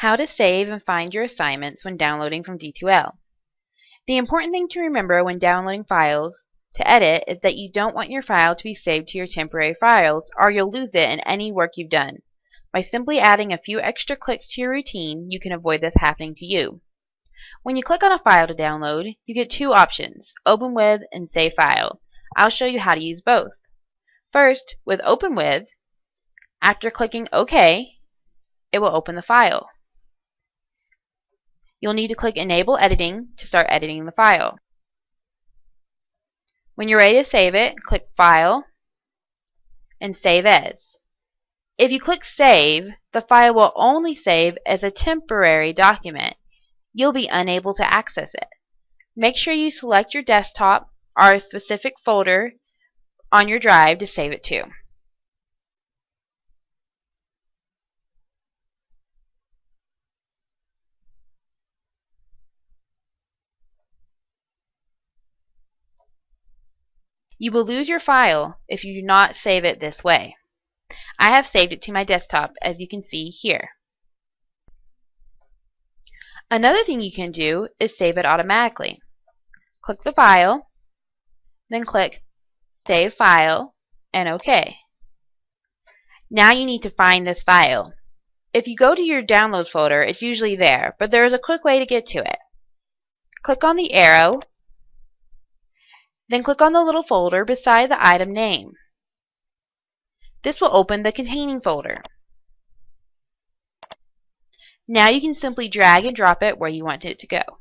How to save and find your assignments when downloading from D2L. The important thing to remember when downloading files to edit is that you don't want your file to be saved to your temporary files or you'll lose it in any work you've done. By simply adding a few extra clicks to your routine, you can avoid this happening to you. When you click on a file to download, you get two options, Open With and Save File. I'll show you how to use both. First, with Open With, after clicking OK, it will open the file. You'll need to click Enable Editing to start editing the file. When you're ready to save it, click File and Save As. If you click Save, the file will only save as a temporary document. You'll be unable to access it. Make sure you select your desktop or a specific folder on your drive to save it to. You will lose your file if you do not save it this way. I have saved it to my desktop as you can see here. Another thing you can do is save it automatically. Click the file, then click Save File, and OK. Now you need to find this file. If you go to your download folder, it's usually there, but there is a quick way to get to it. Click on the arrow, then click on the little folder beside the item name. This will open the containing folder. Now you can simply drag and drop it where you want it to go.